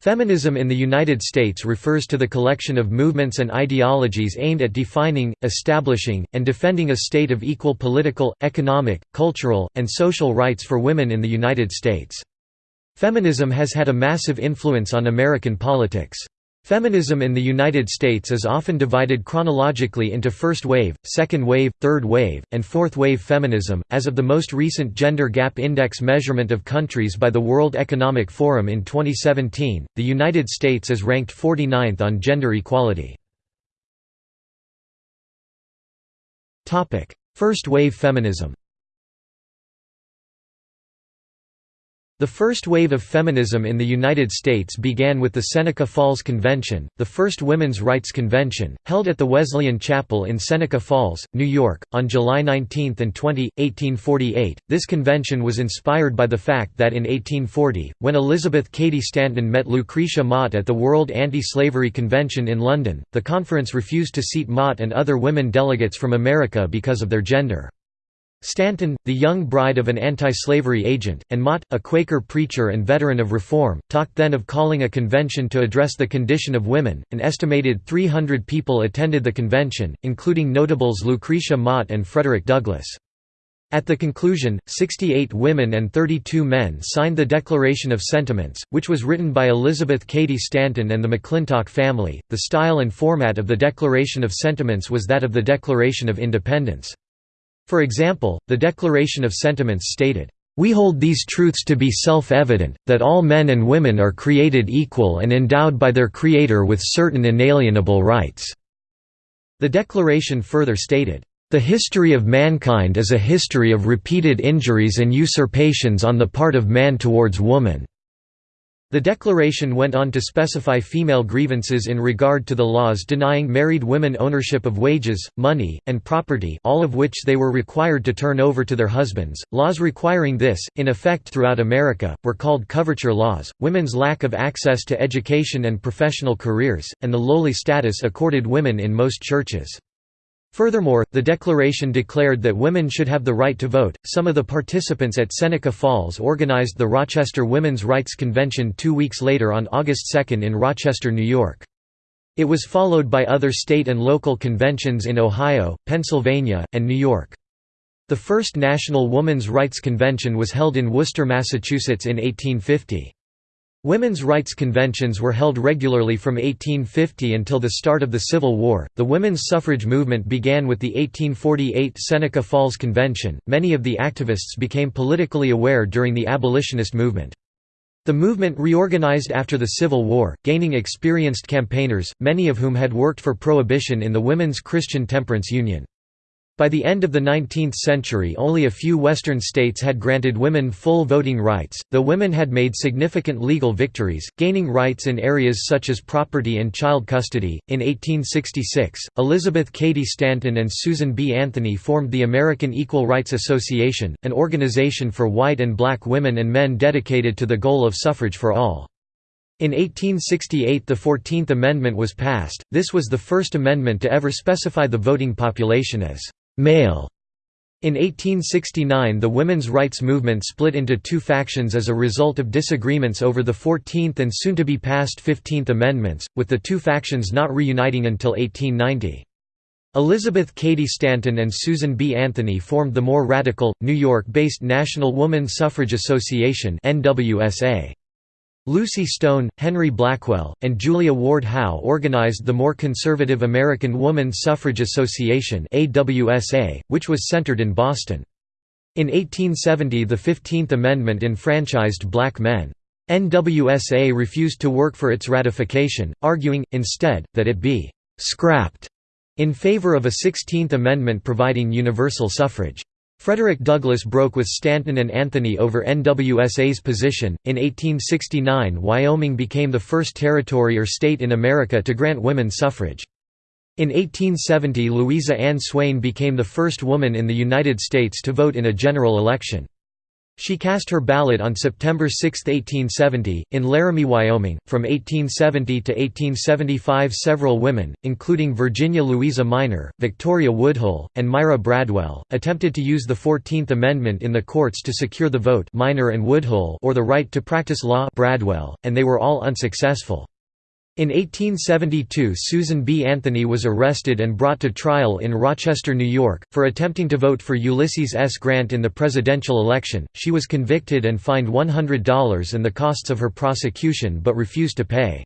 Feminism in the United States refers to the collection of movements and ideologies aimed at defining, establishing, and defending a state of equal political, economic, cultural, and social rights for women in the United States. Feminism has had a massive influence on American politics. Feminism in the United States is often divided chronologically into first wave, second wave, third wave, and fourth wave feminism. As of the most recent Gender Gap Index measurement of countries by the World Economic Forum in 2017, the United States is ranked 49th on gender equality. First wave feminism The first wave of feminism in the United States began with the Seneca Falls Convention, the first women's rights convention, held at the Wesleyan Chapel in Seneca Falls, New York, on July 19 and 20, 1848. This convention was inspired by the fact that in 1840, when Elizabeth Cady Stanton met Lucretia Mott at the World Anti-Slavery Convention in London, the conference refused to seat Mott and other women delegates from America because of their gender. Stanton, the young bride of an anti-slavery agent, and Mott, a Quaker preacher and veteran of reform, talked then of calling a convention to address the condition of women. An estimated 300 people attended the convention, including notables Lucretia Mott and Frederick Douglass. At the conclusion, 68 women and 32 men signed the Declaration of Sentiments, which was written by Elizabeth Cady Stanton and the McClintock family. The style and format of the Declaration of Sentiments was that of the Declaration of Independence. For example, the Declaration of Sentiments stated, "...we hold these truths to be self-evident, that all men and women are created equal and endowed by their Creator with certain inalienable rights." The Declaration further stated, "...the history of mankind is a history of repeated injuries and usurpations on the part of man towards woman." The declaration went on to specify female grievances in regard to the laws denying married women ownership of wages, money, and property all of which they were required to turn over to their husbands. Laws requiring this, in effect throughout America, were called coverture laws, women's lack of access to education and professional careers, and the lowly status accorded women in most churches. Furthermore, the declaration declared that women should have the right to vote. Some of the participants at Seneca Falls organized the Rochester Women's Rights Convention two weeks later on August 2 in Rochester, New York. It was followed by other state and local conventions in Ohio, Pennsylvania, and New York. The first National Woman's Rights Convention was held in Worcester, Massachusetts in 1850. Women's rights conventions were held regularly from 1850 until the start of the Civil War. The women's suffrage movement began with the 1848 Seneca Falls Convention. Many of the activists became politically aware during the abolitionist movement. The movement reorganized after the Civil War, gaining experienced campaigners, many of whom had worked for prohibition in the Women's Christian Temperance Union. By the end of the 19th century only a few Western states had granted women full voting rights, though women had made significant legal victories, gaining rights in areas such as property and child custody. In 1866, Elizabeth Cady Stanton and Susan B. Anthony formed the American Equal Rights Association, an organization for white and black women and men dedicated to the goal of suffrage for all. In 1868 the Fourteenth Amendment was passed, this was the first amendment to ever specify the voting population as male. In 1869 the women's rights movement split into two factions as a result of disagreements over the Fourteenth and soon-to-be-passed Fifteenth Amendments, with the two factions not reuniting until 1890. Elizabeth Cady Stanton and Susan B. Anthony formed the more radical, New York-based National Woman Suffrage Association NWSA. Lucy Stone, Henry Blackwell, and Julia Ward Howe organized the more conservative American Woman Suffrage Association which was centered in Boston. In 1870 the Fifteenth Amendment enfranchised black men. NWSA refused to work for its ratification, arguing, instead, that it be «scrapped» in favor of a Sixteenth Amendment providing universal suffrage. Frederick Douglass broke with Stanton and Anthony over NWSA's position. In 1869, Wyoming became the first territory or state in America to grant women suffrage. In 1870, Louisa Ann Swain became the first woman in the United States to vote in a general election. She cast her ballot on September 6, 1870, in Laramie, Wyoming. From 1870 to 1875, several women, including Virginia Louisa Minor, Victoria Woodhull, and Myra Bradwell, attempted to use the Fourteenth Amendment in the courts to secure the vote Minor and Woodhull or the right to practice law Bradwell, and they were all unsuccessful. In 1872 Susan B. Anthony was arrested and brought to trial in Rochester, New York, for attempting to vote for Ulysses S. Grant in the presidential election. She was convicted and fined $100 and the costs of her prosecution but refused to pay.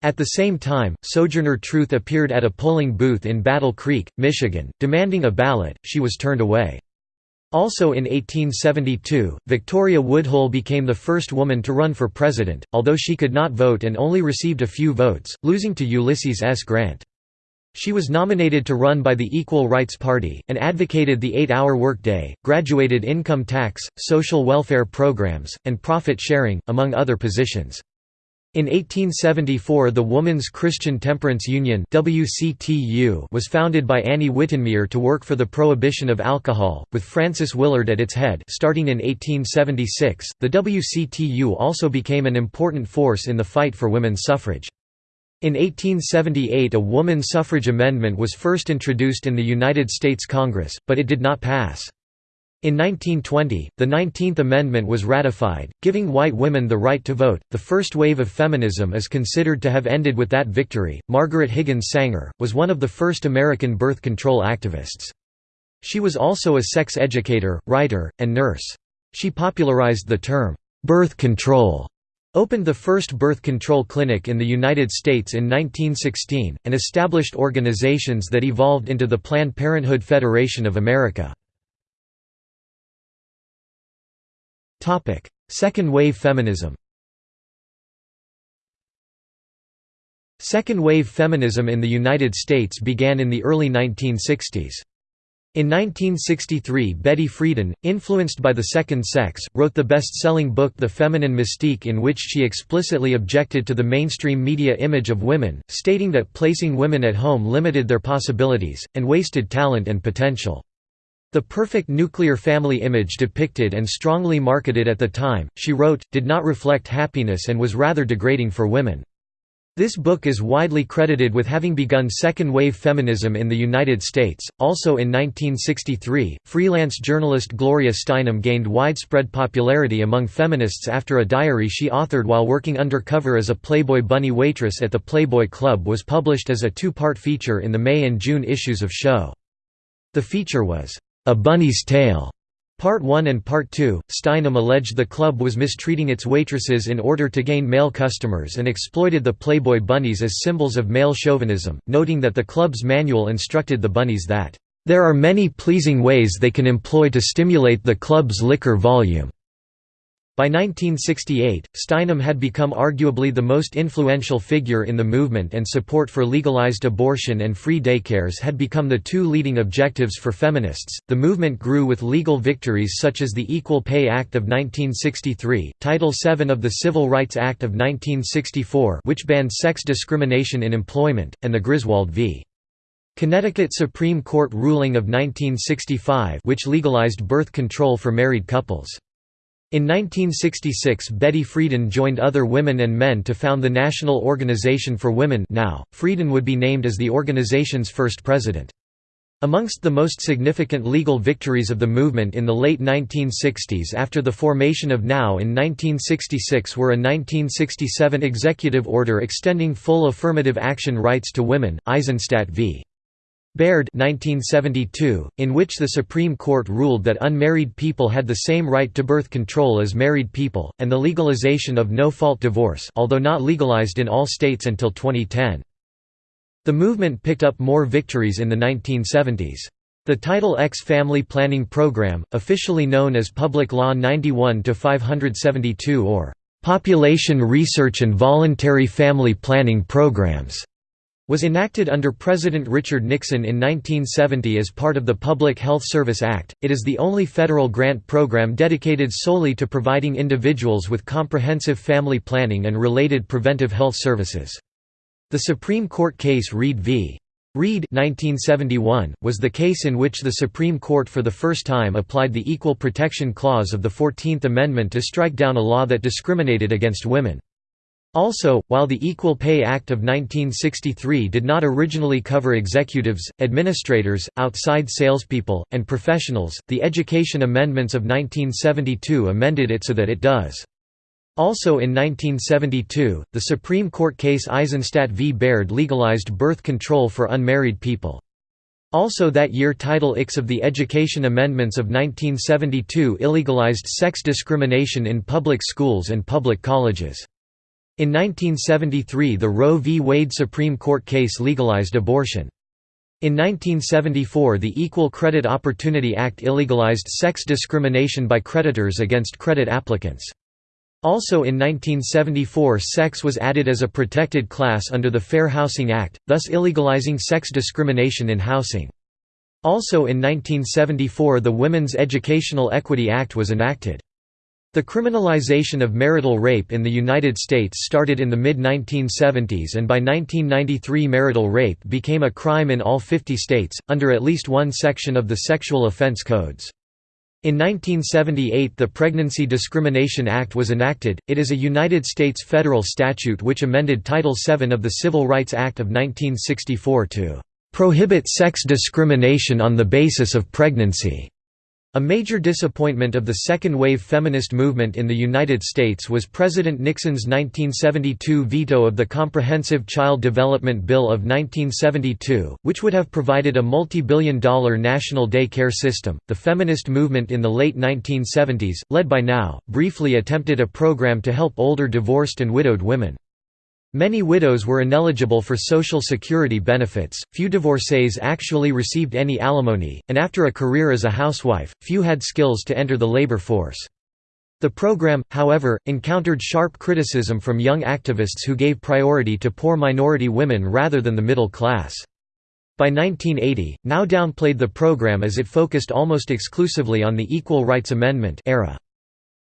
At the same time, Sojourner Truth appeared at a polling booth in Battle Creek, Michigan, demanding a ballot, she was turned away. Also in 1872, Victoria Woodhull became the first woman to run for president, although she could not vote and only received a few votes, losing to Ulysses S. Grant. She was nominated to run by the Equal Rights Party, and advocated the eight-hour workday, graduated income tax, social welfare programs, and profit sharing, among other positions. In 1874 the Woman's Christian Temperance Union was founded by Annie Wittenmeer to work for the prohibition of alcohol, with Frances Willard at its head starting in 1876, the WCTU also became an important force in the fight for women's suffrage. In 1878 a woman suffrage amendment was first introduced in the United States Congress, but it did not pass. In 1920, the Nineteenth Amendment was ratified, giving white women the right to vote. The first wave of feminism is considered to have ended with that victory. Margaret Higgins Sanger was one of the first American birth control activists. She was also a sex educator, writer, and nurse. She popularized the term birth control opened the first birth control clinic in the United States in 1916, and established organizations that evolved into the Planned Parenthood Federation of America. Second wave feminism Second wave feminism in the United States began in the early 1960s. In 1963 Betty Friedan, influenced by the second sex, wrote the best-selling book The Feminine Mystique in which she explicitly objected to the mainstream media image of women, stating that placing women at home limited their possibilities, and wasted talent and potential. The perfect nuclear family image depicted and strongly marketed at the time, she wrote, did not reflect happiness and was rather degrading for women. This book is widely credited with having begun second-wave feminism in the United States. Also in 1963, freelance journalist Gloria Steinem gained widespread popularity among feminists after a diary she authored while working undercover as a Playboy bunny waitress at the Playboy Club was published as a two-part feature in the May and June issues of Show. The feature was a Bunny's Tale. Part 1 and Part 2, Steinem alleged the club was mistreating its waitresses in order to gain male customers and exploited the Playboy bunnies as symbols of male chauvinism, noting that the club's manual instructed the bunnies that, "...there are many pleasing ways they can employ to stimulate the club's liquor volume." By 1968, Steinem had become arguably the most influential figure in the movement and support for legalized abortion and free daycares had become the two leading objectives for feminists. The movement grew with legal victories such as the Equal Pay Act of 1963, Title VII of the Civil Rights Act of 1964, which banned sex discrimination in employment, and the Griswold v. Connecticut Supreme Court ruling of 1965 which legalized birth control for married couples. In 1966 Betty Friedan joined other women and men to found the National Organization for Women now, Friedan would be named as the organization's first president. Amongst the most significant legal victories of the movement in the late 1960s after the formation of NOW in 1966 were a 1967 executive order extending full affirmative action rights to women, Eisenstadt v. Baird 1972, in which the Supreme Court ruled that unmarried people had the same right to birth control as married people, and the legalization of no-fault divorce although not legalized in all states until 2010. The movement picked up more victories in the 1970s. The Title X Family Planning Program, officially known as Public Law 91-572 or Population Research and Voluntary Family Planning Programs was enacted under President Richard Nixon in 1970 as part of the Public Health Service Act. It is the only federal grant program dedicated solely to providing individuals with comprehensive family planning and related preventive health services. The Supreme Court case Reed v. Reed 1971, was the case in which the Supreme Court for the first time applied the Equal Protection Clause of the Fourteenth Amendment to strike down a law that discriminated against women. Also, while the Equal Pay Act of 1963 did not originally cover executives, administrators, outside salespeople, and professionals, the Education Amendments of 1972 amended it so that it does. Also in 1972, the Supreme Court case Eisenstadt v. Baird legalized birth control for unmarried people. Also that year Title X of the Education Amendments of 1972 illegalized sex discrimination in public schools and public colleges. In 1973 the Roe v. Wade Supreme Court case legalized abortion. In 1974 the Equal Credit Opportunity Act illegalized sex discrimination by creditors against credit applicants. Also in 1974 sex was added as a protected class under the Fair Housing Act, thus illegalizing sex discrimination in housing. Also in 1974 the Women's Educational Equity Act was enacted. The criminalization of marital rape in the United States started in the mid-1970s and by 1993 marital rape became a crime in all 50 states, under at least one section of the sexual offense codes. In 1978 the Pregnancy Discrimination Act was enacted, it is a United States federal statute which amended Title VII of the Civil Rights Act of 1964 to "...prohibit sex discrimination on the basis of pregnancy." A major disappointment of the second-wave feminist movement in the United States was President Nixon's 1972 veto of the Comprehensive Child Development Bill of 1972, which would have provided a multi-billion dollar national day care system. The feminist movement in the late 1970s, led by Now, briefly attempted a program to help older divorced and widowed women. Many widows were ineligible for Social Security benefits, few divorcees actually received any alimony, and after a career as a housewife, few had skills to enter the labor force. The program, however, encountered sharp criticism from young activists who gave priority to poor minority women rather than the middle class. By 1980, Now downplayed the program as it focused almost exclusively on the Equal Rights Amendment era.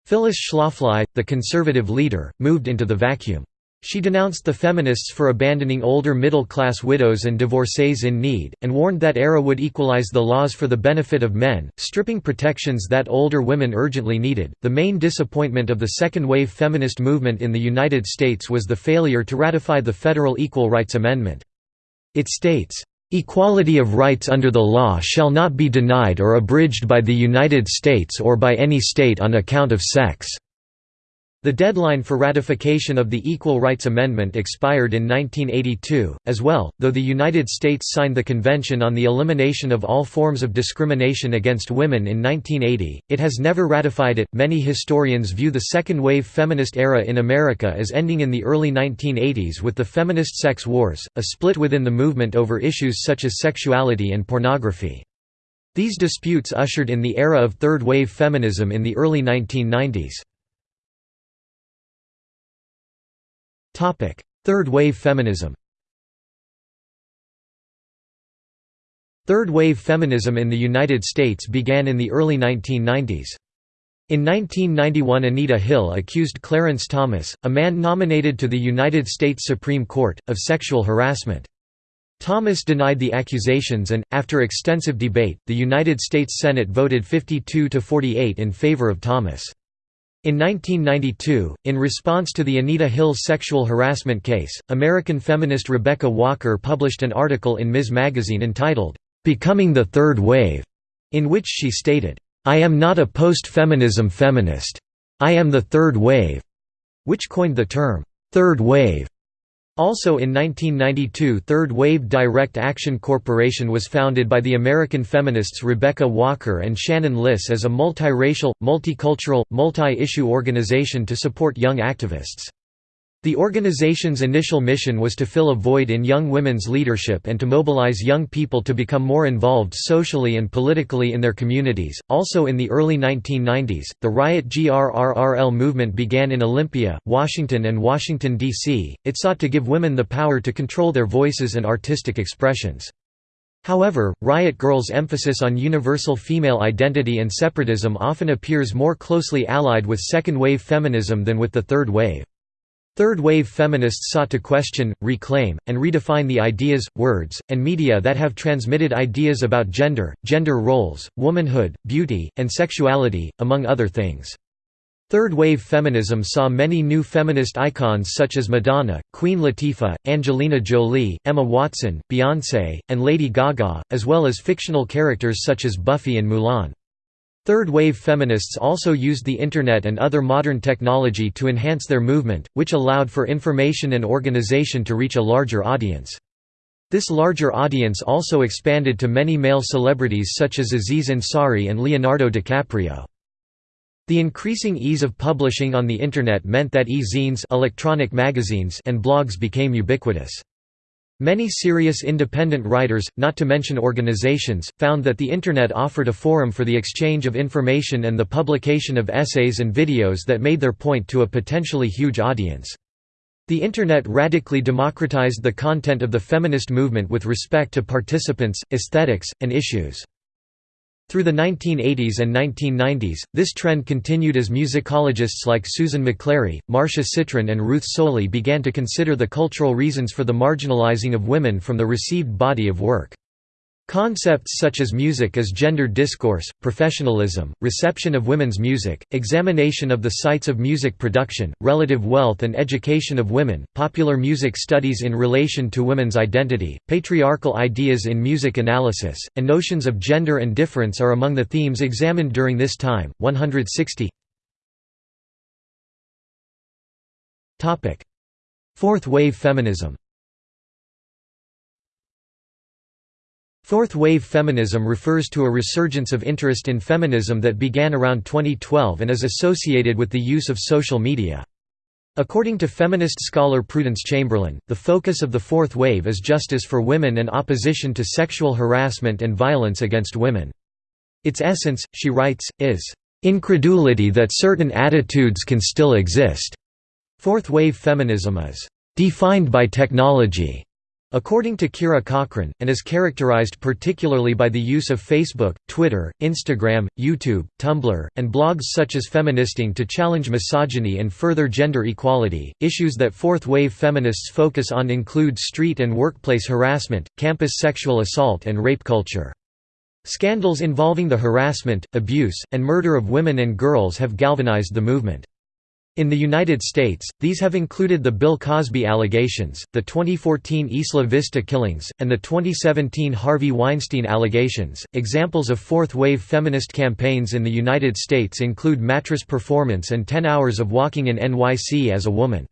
Phyllis Schlafly, the conservative leader, moved into the vacuum. She denounced the feminists for abandoning older middle-class widows and divorcees in need, and warned that era would equalize the laws for the benefit of men, stripping protections that older women urgently needed. The main disappointment of the second-wave feminist movement in the United States was the failure to ratify the federal Equal Rights Amendment. It states, "...equality of rights under the law shall not be denied or abridged by the United States or by any state on account of sex." The deadline for ratification of the Equal Rights Amendment expired in 1982, as well, though the United States signed the Convention on the Elimination of All Forms of Discrimination Against Women in 1980, it has never ratified it. Many historians view the second wave feminist era in America as ending in the early 1980s with the feminist sex wars, a split within the movement over issues such as sexuality and pornography. These disputes ushered in the era of third wave feminism in the early 1990s. Third wave feminism Third wave feminism in the United States began in the early 1990s. In 1991 Anita Hill accused Clarence Thomas, a man nominated to the United States Supreme Court, of sexual harassment. Thomas denied the accusations and, after extensive debate, the United States Senate voted 52 to 48 in favor of Thomas. In 1992, in response to the Anita Hill sexual harassment case, American feminist Rebecca Walker published an article in Ms. Magazine entitled, "'Becoming the Third Wave", in which she stated, "'I am not a post-feminism feminist. I am the third wave", which coined the term, "'third wave' Also in 1992 Third Wave Direct Action Corporation was founded by the American feminists Rebecca Walker and Shannon Liss as a multiracial, multicultural, multi-issue organization to support young activists. The organization's initial mission was to fill a void in young women's leadership and to mobilize young people to become more involved socially and politically in their communities. Also in the early 1990s, the Riot GRRRL movement began in Olympia, Washington, and Washington, D.C. It sought to give women the power to control their voices and artistic expressions. However, Riot Grrrl's emphasis on universal female identity and separatism often appears more closely allied with second wave feminism than with the third wave. Third-wave feminists sought to question, reclaim, and redefine the ideas, words, and media that have transmitted ideas about gender, gender roles, womanhood, beauty, and sexuality, among other things. Third-wave feminism saw many new feminist icons such as Madonna, Queen Latifah, Angelina Jolie, Emma Watson, Beyoncé, and Lady Gaga, as well as fictional characters such as Buffy and Mulan. Third-wave feminists also used the Internet and other modern technology to enhance their movement, which allowed for information and organization to reach a larger audience. This larger audience also expanded to many male celebrities such as Aziz Ansari and Leonardo DiCaprio. The increasing ease of publishing on the Internet meant that e-zines electronic magazines and blogs became ubiquitous. Many serious independent writers, not to mention organizations, found that the Internet offered a forum for the exchange of information and the publication of essays and videos that made their point to a potentially huge audience. The Internet radically democratized the content of the feminist movement with respect to participants, aesthetics, and issues. Through the 1980s and 1990s, this trend continued as musicologists like Susan McClary, Marcia Citron and Ruth Solie began to consider the cultural reasons for the marginalizing of women from the received body of work. Concepts such as music as gender discourse, professionalism, reception of women's music, examination of the sites of music production, relative wealth and education of women, popular music studies in relation to women's identity, patriarchal ideas in music analysis, and notions of gender and difference are among the themes examined during this time. 160 Fourth wave feminism Fourth wave feminism refers to a resurgence of interest in feminism that began around 2012 and is associated with the use of social media. According to feminist scholar Prudence Chamberlain, the focus of the fourth wave is justice for women and opposition to sexual harassment and violence against women. Its essence, she writes, is, "...incredulity that certain attitudes can still exist." Fourth wave feminism is, "...defined by technology." According to Kira Cochrane, and is characterized particularly by the use of Facebook, Twitter, Instagram, YouTube, Tumblr, and blogs such as Feministing to challenge misogyny and further gender equality. Issues that fourth wave feminists focus on include street and workplace harassment, campus sexual assault, and rape culture. Scandals involving the harassment, abuse, and murder of women and girls have galvanized the movement. In the United States, these have included the Bill Cosby allegations, the 2014 Isla Vista killings, and the 2017 Harvey Weinstein allegations. Examples of fourth wave feminist campaigns in the United States include Mattress Performance and 10 Hours of Walking in NYC as a Woman.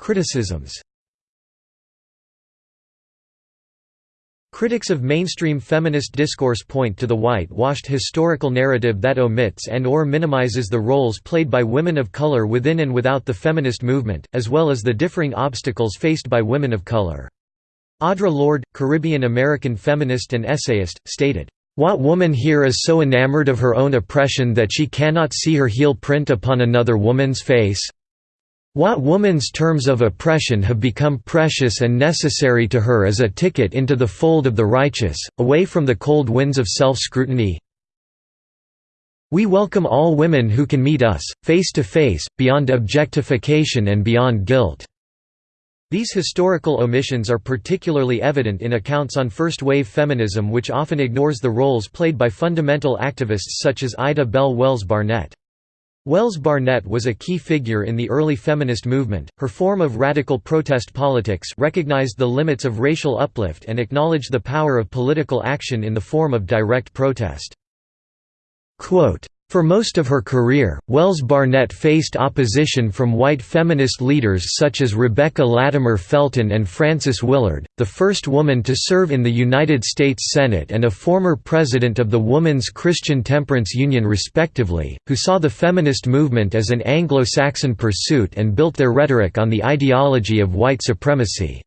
Criticisms Critics of mainstream feminist discourse point to the white-washed historical narrative that omits and or minimizes the roles played by women of color within and without the feminist movement, as well as the differing obstacles faced by women of color. Audre Lorde, Caribbean-American feminist and essayist, stated, "...what woman here is so enamored of her own oppression that she cannot see her heel print upon another woman's face? What woman's terms of oppression have become precious and necessary to her as a ticket into the fold of the righteous, away from the cold winds of self-scrutiny? We welcome all women who can meet us, face to face, beyond objectification and beyond guilt." These historical omissions are particularly evident in accounts on first-wave feminism which often ignores the roles played by fundamental activists such as Ida Bell Wells Barnett. Wells Barnett was a key figure in the early feminist movement. Her form of radical protest politics recognized the limits of racial uplift and acknowledged the power of political action in the form of direct protest. Quote, for most of her career, Wells Barnett faced opposition from white feminist leaders such as Rebecca Latimer Felton and Frances Willard, the first woman to serve in the United States Senate and a former president of the Woman's Christian Temperance Union respectively, who saw the feminist movement as an Anglo-Saxon pursuit and built their rhetoric on the ideology of white supremacy.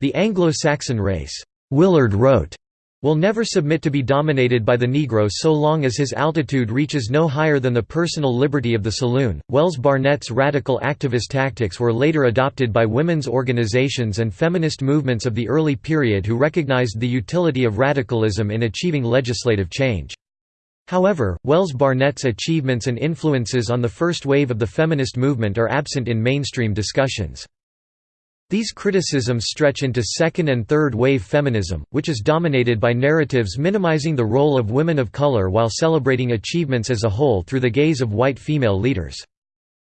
The Anglo-Saxon race, Willard wrote, will never submit to be dominated by the Negro so long as his altitude reaches no higher than the personal liberty of the saloon. Wells Barnett's radical activist tactics were later adopted by women's organizations and feminist movements of the early period who recognized the utility of radicalism in achieving legislative change. However, Wells Barnett's achievements and influences on the first wave of the feminist movement are absent in mainstream discussions. These criticisms stretch into second and third wave feminism, which is dominated by narratives minimizing the role of women of color while celebrating achievements as a whole through the gaze of white female leaders.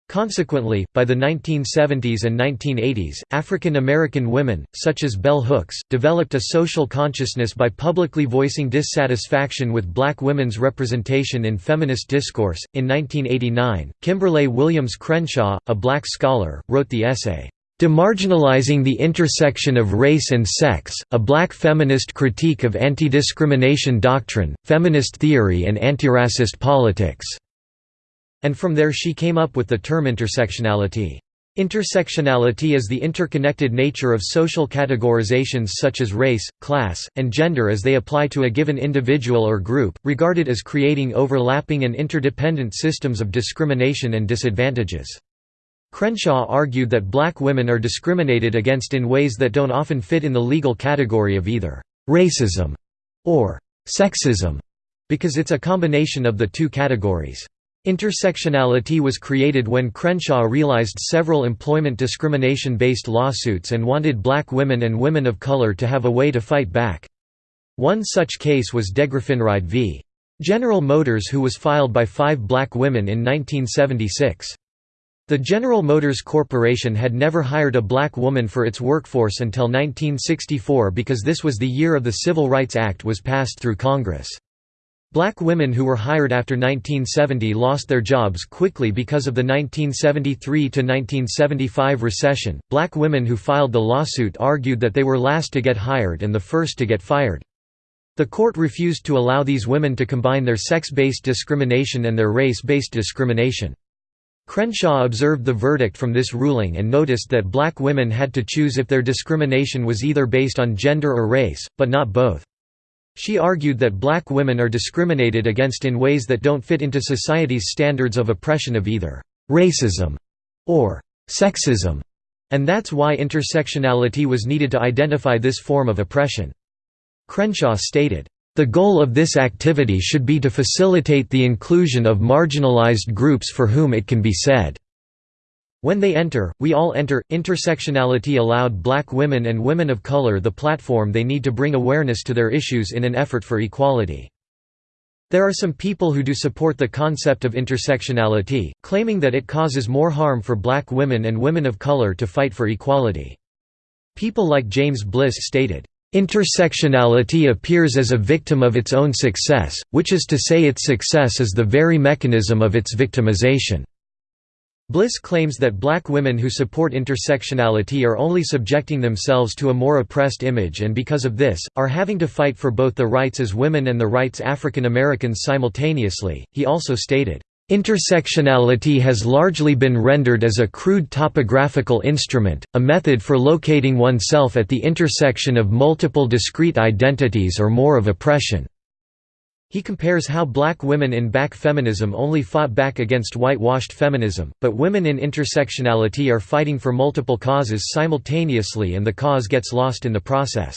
Consequently, by the 1970s and 1980s, African American women, such as Bell Hooks, developed a social consciousness by publicly voicing dissatisfaction with black women's representation in feminist discourse. In 1989, Kimberlé Williams Crenshaw, a black scholar, wrote the essay, Demarginalizing the Intersection of Race and Sex, a Black Feminist Critique of Anti-Discrimination Doctrine, Feminist Theory and Antiracist Politics and from there she came up with the term intersectionality. Intersectionality is the interconnected nature of social categorizations such as race, class, and gender as they apply to a given individual or group, regarded as creating overlapping and interdependent systems of discrimination and disadvantages. Crenshaw argued that black women are discriminated against in ways that don't often fit in the legal category of either «racism» or «sexism», because it's a combination of the two categories. Intersectionality was created when Crenshaw realized several employment discrimination-based lawsuits and wanted black women and women of color to have a way to fight back. One such case was Degraffenreid v. General Motors who was filed by five black women in 1976. The General Motors Corporation had never hired a black woman for its workforce until 1964 because this was the year of the Civil Rights Act was passed through Congress. Black women who were hired after 1970 lost their jobs quickly because of the 1973 to 1975 recession. Black women who filed the lawsuit argued that they were last to get hired and the first to get fired. The court refused to allow these women to combine their sex-based discrimination and their race-based discrimination. Crenshaw observed the verdict from this ruling and noticed that black women had to choose if their discrimination was either based on gender or race, but not both. She argued that black women are discriminated against in ways that don't fit into society's standards of oppression of either «racism» or «sexism», and that's why intersectionality was needed to identify this form of oppression. Crenshaw stated, "...the goal of this activity should be to facilitate the inclusion of marginalized groups for whom it can be said." When they enter, we all enter. Intersectionality allowed black women and women of color the platform they need to bring awareness to their issues in an effort for equality. There are some people who do support the concept of intersectionality, claiming that it causes more harm for black women and women of color to fight for equality. People like James Bliss stated, Intersectionality appears as a victim of its own success, which is to say its success is the very mechanism of its victimization. Bliss claims that black women who support intersectionality are only subjecting themselves to a more oppressed image and because of this, are having to fight for both the rights as women and the rights African Americans simultaneously. He also stated, Intersectionality has largely been rendered as a crude topographical instrument, a method for locating oneself at the intersection of multiple discrete identities or more of oppression. He compares how black women in back feminism only fought back against whitewashed feminism, but women in intersectionality are fighting for multiple causes simultaneously and the cause gets lost in the process.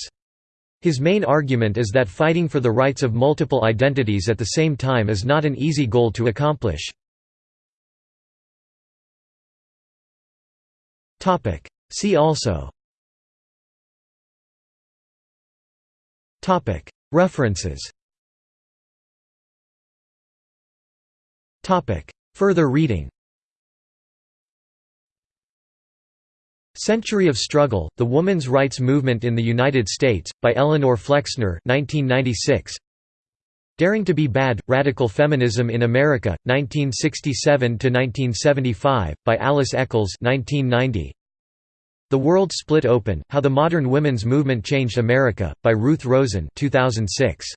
His main argument is that fighting for the rights of multiple identities at the same time is not an easy goal to accomplish. See also. References. Further reading Century of Struggle, The Woman's Rights Movement in the United States, by Eleanor Flexner 1996. Daring to be Bad, Radical Feminism in America, 1967–1975, by Alice Echols 1990. The World Split Open, How the Modern Women's Movement Changed America, by Ruth Rosen 2006.